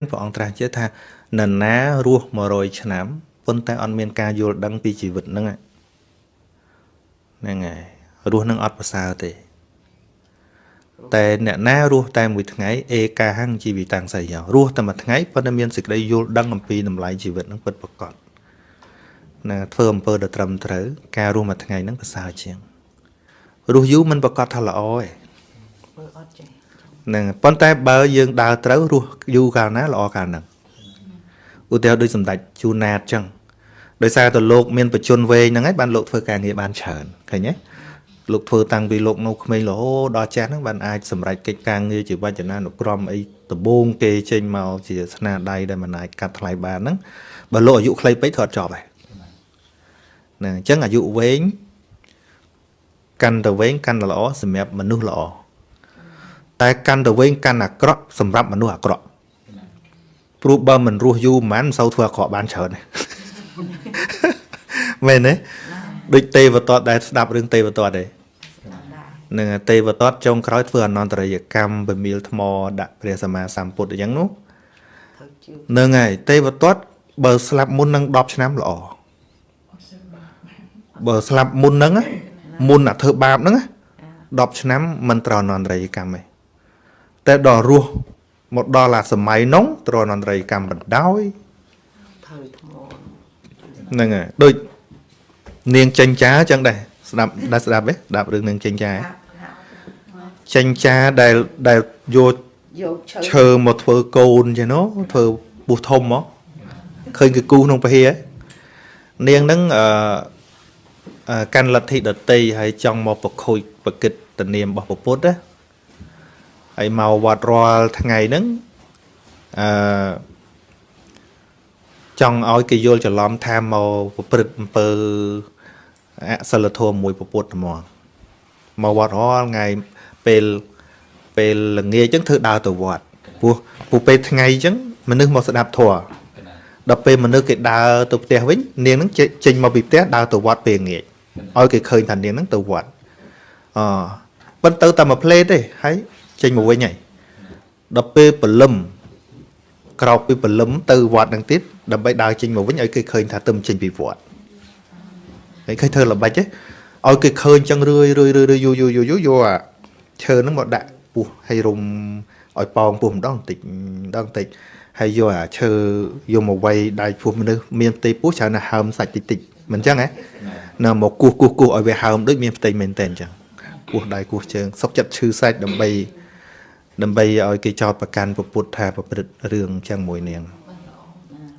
ព្រះអង្គត្រាស់ជាថានរណារស់100ឆ្នាំប៉ុន្តែអត់មានការយល់ដឹងពីជីវិតហ្នឹងហ្នឹងហើយរស់នឹងអត់ប្រសើរទេ តែអ្នកណារស់តែមួយថ្ងៃអេកាហੰជីវិតាំងសៃយោរស់តែមួយថ្ងៃប៉ុន្តែមានសេចក្តីយល់ដឹងអំពីតម្លៃជីវិតហ្នឹងពិតប្រាកដណាធ្វើអំពើដ៏ត្រឹមត្រូវការរស់មួយថ្ងៃហ្នឹងប្រសើរជាងរស់យូរមិនប្រកាសថាល្អទេមើលអត់ចេះ ហ្នឹងប៉ុន្តែបើយើងដើរត្រូវរស់យូរកាលណាល្អកាលហ្នឹងឧទាហរណ៍ដូចសម្ដេចជូណាតចឹងដោយសារតែលោកមានបជនវែងហ្នឹងហើយបានលោកធ្វើការងារបានច្រើនឃើញទេលោកធ្វើតាំងពីលោកនៅក្មេងរហូតដល់ចាស់ហ្នឹងបានអាចសម្រេចកិច្ចការងារជាវចនានុក្រមអីដំបូងគេចេញមកជាស្នាដៃដែលមិនអាចកាត់ថ្លៃបានហ្នឹងបើលោកអាយុខ្លីពេកធ្វើអត់ចប់ហើយហ្នឹងអញ្ចឹងអាយុវែងកាន់តែវែងកាន់តែល្អសម្រាប់មនុស្សល្អ តែកាន់តែវែងកាន់អាក្រក់សម្រាប់មនុស្សអាក្រក់ព្រោះបើមិនរស់យូរមិនបានមិនសូវធ្វើអាក្រក់បានច្រើនមែនទេដូចទេវទត្តដែលស្ដាប់រឿងទេវទត្តទេនឹងទេវទត្តចុងក្រោយធ្វើអនន្តរយកម្មបមៀលថ្មដាក់ព្រះសម្មាសម្ពុទ្ធអញ្ចឹងនោះនឹងហើយទេវទត្តបើស្លាប់មុននឹង10ឆ្នាំល្អបើស្លាប់មុនហ្នឹងមុនអាធ្វើបាបហ្នឹង10ឆ្នាំមិនត្រូវអនន្តរយកម្មទេ តែដល់រស់មកដល់អាសម័យនោះត្រូវអនន្តរយកម្មបណ្ដោយធ្វើថ្មហ្នឹងហើយដូចនាងចិញ្ចាចឹងដែរស្ដាប់ដែរស្ដាប់ទេស្ដាប់រឿងនាងចិញ្ចាចិញ្ចាដែលដែលយកយកឈើមកធ្វើកូនចឹងនោះធ្វើពុះធំមកឃើញគេគូក្នុងពហិហ៎នាងហ្នឹងអឺកាន់លទ្ធិដតីហើយចង់មកប្រខូចប្រគិតតនាមរបស់ពុទ្ធណា ហើយមកវត្តរាល់ថ្ងៃហ្នឹងអឺចង់ឲ្យគេយល់ច្រឡំថាមកប្រព្រឹត្តអំពើអសិលធម៌មួយពពុទ្ធហ្មងមកវត្តរាល់ថ្ងៃពេលពេលល្ងាចអញ្ចឹងធ្វើដើរទៅវត្តព្រោះព្រោះពេលថ្ងៃអញ្ចឹងមនុស្សមកស្ដាប់ធម៌ដល់ពេលមនុស្សគេដើរទៅផ្ទះវិញនាងហ្នឹងចេញមកពីផ្ទះដើរទៅវត្តពេលងាចឲ្យគេឃើញថានាងហ្នឹងទៅវត្តអប៉ុន្តែទៅតែមួយផ្លេតទេហើយ ចេញមកវិញហើយដល់ពេលព្រលឹមក្រោកពីព្រលឹមទៅវត្តនឹងទៀតដើម្បីដើរចេញមកវិញឲ្យគេឃើញថាទៅចេញពីវត្តហើយឃើញធ្វើល្បិចទេឲ្យគេឃើញចឹងរឿយរឿយរឿយយូយូយូយូយកអាឈើហ្នឹងមកដាក់ពោះឲ្យរុំឲ្យប៉ោងពោះម្ដងបន្តិចម្ដងបន្តិចហើយយកអាឈើយកមកវាយដៃពោះមនុស្សមានផ្ទៃពោះច្រើនណាស់ហើមសាច់តិចតិចមិនចឹងហ៎នៅមកគោះគោះគោះឲ្យវាហើមដូចមានផ្ទៃមែនតើអញ្ចឹងគោះដៃគោះជើងសុកចិត្តឈឺសាច់ដើម្បី ដើម្បីឲ្យគេចោតប្រកាន់ពុទ្ធថាប្រព្រឹត្តរឿងចឹងមួយនាង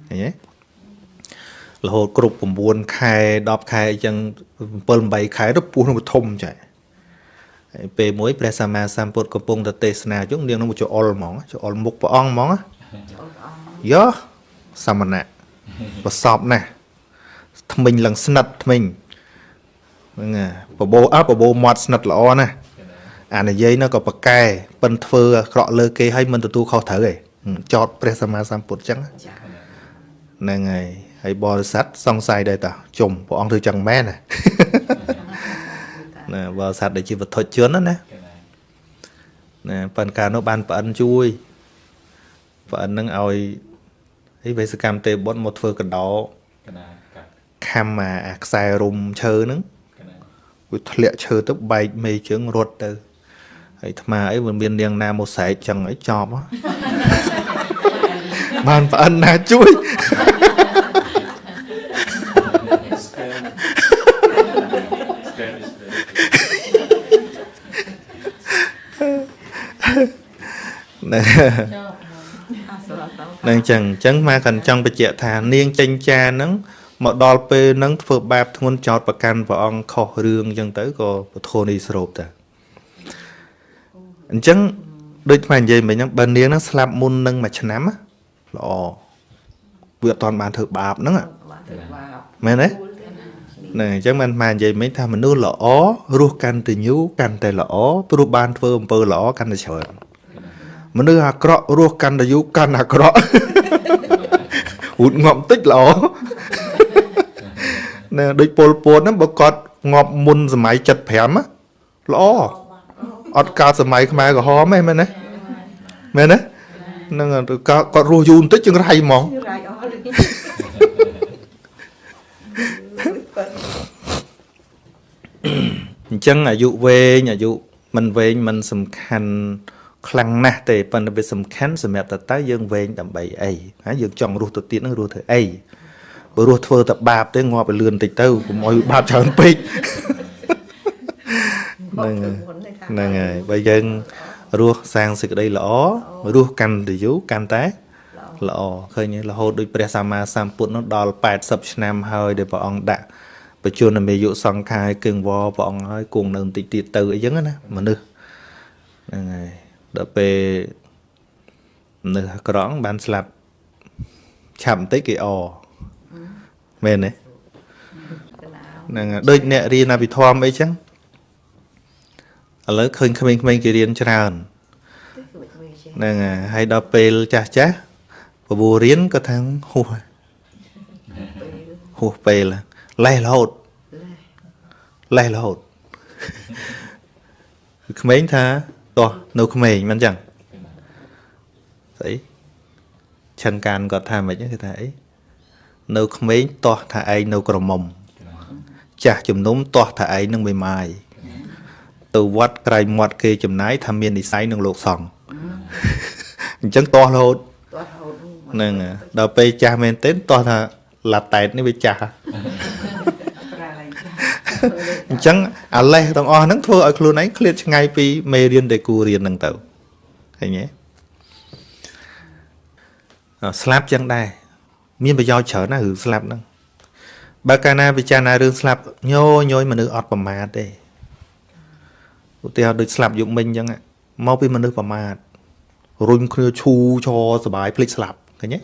ឃើញទេរហូតគ្រប់9ខែ10ខែអញ្ចឹង7 8ខែទៅពោះនឹងធំចាហើយពេលមួយព្រះសម្មាសម្ពុទ្ធកំពុងទៅទេសនាជុំនាងនឹងមកចូលអល់ហ្មងចូលអល់មុខព្រះអង្គហ្មងយោសមណៈប្រសពណាស់ថ្មិញឡើងស្និតថ្មិញហ្នឹងបបោអើបបោមាត់ស្និតល្អណាស់ អានិយាយនោះក៏ប្រកែប៉ិនធ្វើអាក្រក់លើគេឲ្យមិនទទួលខុសត្រូវទេចោតព្រះសម្មាសម្ពុទ្ធចឹងហ្នឹងហើយហើយបរិស័ទសង្ស័យដែរតាជុំព្រះអង្គធ្វើចឹងមែនណាណាបរិស័ទដែលជាវត្ថុជនណាណាប៉ិនការនោះបានប្អិនជួយប្អិននឹងឲ្យហីវេសកម្មទេបុតមកធ្វើកដោខំអាខ្សែរុំឈើហ្នឹងវាធ្លាក់ឈើទៅបែកមេជើងរត់ទៅ ហើយថ្មអីមិនមាននាងណាមកស្រែកចឹងអីចប់បានប្អិនណាជួយនឹងចឹងចឹងមកកាន់ចង់បញ្ជាក់ថានាងចេញចាហ្នឹងមកដល់ពេលហ្នឹងធ្វើបាបធ្ងន់ចោតប្រកាន់ព្រះអង្គខុសរឿងចឹងទៅក៏ពធនេះស្រូបតា អញ្ចឹងដូចថ្មនិយាយមិញហ្នឹងបើនាងហ្នឹងស្លាប់មុននឹងមួយឆ្នាំល្អវាអត់តាន់បានធ្វើបាបហ្នឹងមែនទេហ្នឹងអញ្ចឹងមិនបាននិយាយមិញថាមនុស្សល្អរស់កាន់តែញូកាន់តែល្អព្រោះបានធ្វើអំពើល្អកាន់តែច្រើនមនុស្សអាក្រក់រស់កាន់តែយូរកាន់អាក្រក់ហូតងាប់តិចល្អណែដូចពលពតហ្នឹងបើគាត់ងាប់មុនសម័យ75ល្អ អត់កើតសម័យខ្មែរក្រហមទេមែនទេមែនទេហ្នឹងហើយឬក៏គាត់រស់យូរបន្តិចជាងរៃហ្មង như rải ó đi Bận. អញ្ចឹងអាយុវែងអាយុមិនវែងមិនសំខាន់ខ្លាំងណាស់ទេប៉ុន្តែវាសំខាន់សម្រាប់តើតើយើងវែងដើម្បីអីណាយើងចង់រស់ទៅទៀតហ្នឹងរស់ធ្វើអីបើរស់ធ្វើតែបាបទេងាប់ឲ្យលឿនតិចទៅកុំឲ្យបាបច្រើនពេក Bận Nâng thử muốn này thả ហ្នឹង bận. ហើយបើយើងរស់សាងសេចក្តីល្អរស់កាន់តែយូរកាន់តែល្អឃើញទេរហូតដូចព្រះសម្មាសម្ពុទ្ធនោះដល់80ឆ្នាំហើយដែលព្រះអង្គដាក់បច្ចុប្បន្នមេយុសង្ខារគឹងវព្រះអង្គហើយគង់នៅបន្តិចទៀតទៅអីចឹងណាមនុស្សហ្នឹងហើយដល់ពេលមនុស្សអាក្រក់បានស្លាប់ឆាប់បន្តិចគេអមែនទេ Cái nào ហ្នឹងហើយដូចអ្នករៀនអភិធម្មអីចឹង ឥឡូវឃើញក្មេងៗគេរៀនច្រើន Tích cực về chứ ហ្នឹងហើយហើយដល់ពេលចាស់ចាស់បបួររៀនក៏ថាហួស Về ហួសពេលលេះរហូត Lê លេះរហូតគឺក្មេងថាតោះនៅក្មេងមិនចឹងស្អីឆិនកានគាត់ថាមិនហ្នឹងគេថាអីនៅក្មេងតោះថាឯងនៅក្រមុំចាស់ជំនុំតោះថាឯងនឹងមេម៉ាយ ទៅវត្តក្រែងមាត់គេចំណាយថាមាននិស័យនឹងលោកសង្ឃអញ្ចឹងតោះរហូត Toát hồn ហ្នឹងហើយដល់ពេលចាស់មែនទែនតោះថាឡាតែតនេះវាចាស់ហ่ะ Ra lại អញ្ចឹងអាលេសទាំងអស់ហ្នឹងធ្វើឲ្យខ្លួនឯងឃ្លាតឆ្ងាយពីមេរៀនដែលគួររៀនហ្នឹងទៅឃើញទេអ่าស្លាប់ចឹងដែរមានប្រយោជន៍ច្រើនណាស់រឿងស្លាប់ហ្នឹងបើកាលណាពិចារណារឿងស្លាប់ញយញយមនុស្សអត់ប្រមាទទេ ឧទាហរណ៍ដូចស្លាប់យប់មិញអញ្ចឹងមកពីមនុស្សប្រមាទរុញគ្នាឈូឈរសបាយភ្លេចស្លាប់ឃើញទេ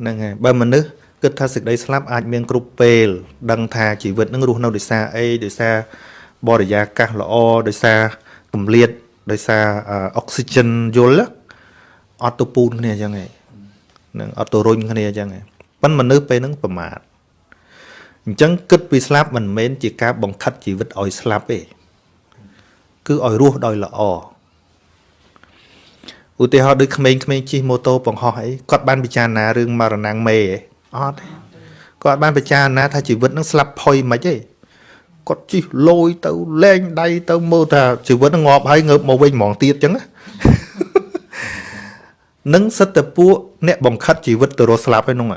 ហ្នឹងហើយបើមនុស្សគិតថាសេចក្តីស្លាប់អាចមានគ្រប់ពេល ដឹងថាជីវិតនឹងរស់នៅដោយសារអីដោយសារបរិយាកាសល្អដោយសារកម្លាតដោយសារអុកស៊ីហ្សែនយល់អត់ទៅពូនគ្នាអញ្ចឹងហ្នឹងអត់ទៅរុញគ្នាអញ្ចឹងប៉ិនមនុស្សពេលហ្នឹងប្រមាទអញ្ចឹងគិតពីស្លាប់មិនមែនជាការបង្ខិតជីវិតឲ្យស្លាប់ទេ គឺឲ្យរស់ដោយល្អឧទាហរណ៍ដូចក្មេងៗជិះម៉ូតូបង្ហោះអីគាត់បានពិចារណារឿងមរណៈមេឯងអត់ទេគាត់បានពិចារណាថាជីវិតនឹងស្លាប់ផុយមិនទេគាត់ជិះលយទៅលែងដៃទៅមើលថាជីវិតនឹងងាប់ហើយងើបមកវិញហ្មងទៀតចឹងណានឹងសិតតែពួកអ្នកបង្ខិតជីវិតទៅរស់ស្លាប់ឯនោះ Thử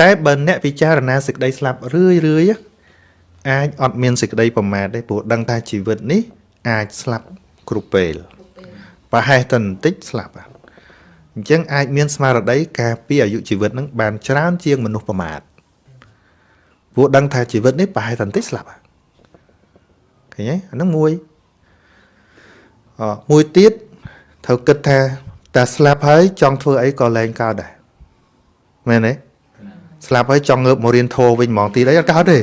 តែបើអ្នកពិចារណាសេចក្តីស្លាប់រឿយរឿយៗ អាចអត់មានសេចក្តីប្រមាទទេព្រោះដឹងថាជីវិតនេះ អាចស្លាប់គ្រប់ពេលប្រហែសតែបន្តិចស្លាប់ហ่ะអញ្ចឹងអាចមានស្មារតីការពីអាយុជីវិតនឹងបានច្រើនជាងមនុស្សប្រមាទព្រោះដឹងថាជីវិតនេះប្រហែសតែបន្តិចស្លាប់ហ่ะឃើញទេអាហ្នឹងមួយអមួយទៀតត្រូវគិតថាតែស្លាប់ហើយចង់ធ្វើអីក៏លែងកើតដែរមែនទេស្លាប់ហើយចង់ងើបមករៀនធម៌វិញហ្មងទៀតអីអត់កើតទេ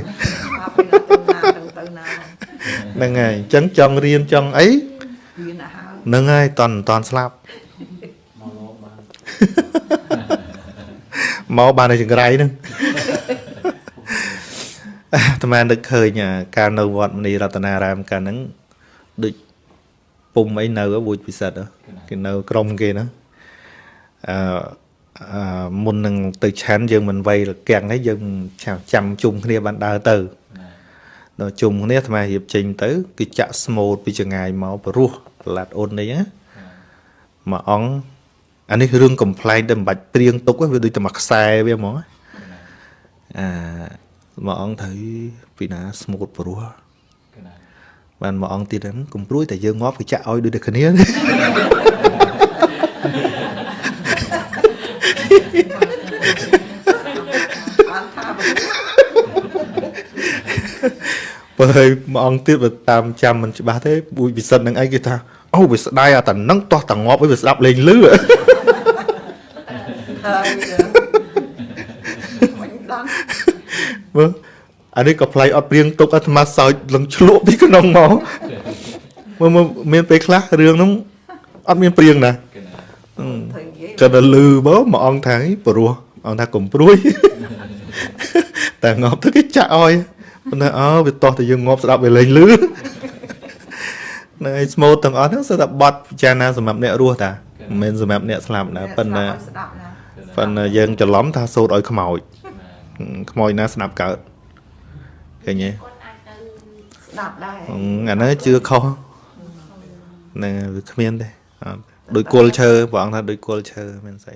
Ba bên là từ nào từ từ nào ហ្នឹងហើយអញ្ចឹងចង់រៀនចង់អី Viên là hao ហ្នឹងហើយតន់តន់ស្លាប់មកបានតែចង្រៃហ្នឹងអាត្មានឹកឃើញអាការនៅវត្តមនីរតនារាមកាលហ្នឹងដូចពុំអីនៅវូចពិសិដ្ឋហ៎គេនៅក្រុមគេណាអឺអឺមុននឹងទៅឆាន់យើងមិនវៃរកាំងទេយើងចាំចាំជុំគ្នាបានដើរទៅ ដល់ជុំគ្នាអាត្មារៀបចេញទៅគឺចាក់ស្មូតពីចងាយមកព្រោះប្រឡាត់អូននេះណាមួយអង្គអានេះរឿងកំ pl ែងតែមិនបាច់ព្រៀងទុកទេវាដូចតែមួយខ្សែវាហ្មងណាអាមួយអង្គទៅពីណាស្មូតព្រោះបានមួយអង្គទៀតហ្នឹងកុំព្រួយតែយើងងាប់គឺចាក់ឲ្យដូចតែគ្នា បើហើយមួយអង្គទៀតបើតាមចាំមិនច្បាស់ទេបួយពិសិដ្ឋនឹងអីគេថាអូវាស្ដាយអាតានឹងតោះតាងាប់ឲ្យវាស្ដាប់លេងលឺ thời Bánh đắng មើលអានេះក៏ផ្លៃអត់ព្រៀងទុកអាត្មាសោចលឹងឆ្លក់ពីក្នុងមកមើលមើលមានពេលខ្លះរឿងហ្នឹងអត់មានព្រៀងណា Thời ghế ក៏ដល់លឺបើមួយអង្គថាព្រោះអង្គថាកុំព្រួយតែងាប់ទៅគេចាក់ឲ្យ ប៉ុន្តែអើវាតោះតែយើងងាប់ស្ដាប់វាលេងលឺនៅឯស្មូតទាំងអស់ហ្នឹងសិតតែបត់ពិចារណាសម្រាប់អ្នករស់តាមិនមែនសម្រាប់អ្នកស្លាប់ណាប៉ុន្តែស្ដាប់ណាប៉ុន្តែយើងច្រឡំថាសូត្រឲ្យខ្មោចខ្មោចណាស្ដាប់កើតឃើញទេគាត់អាចទៅស្ដាប់ដែរអឺអាហ្នឹងជឿខុសហ្នឹងហើយវាគ្មានទេអត់ដូចគល់ឈើព្រះអង្គថាដូចគល់ឈើមិនស្អី